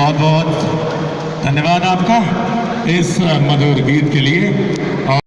बहुत बहुत धन्यवाद आपका इस मधुर गीत के लिए।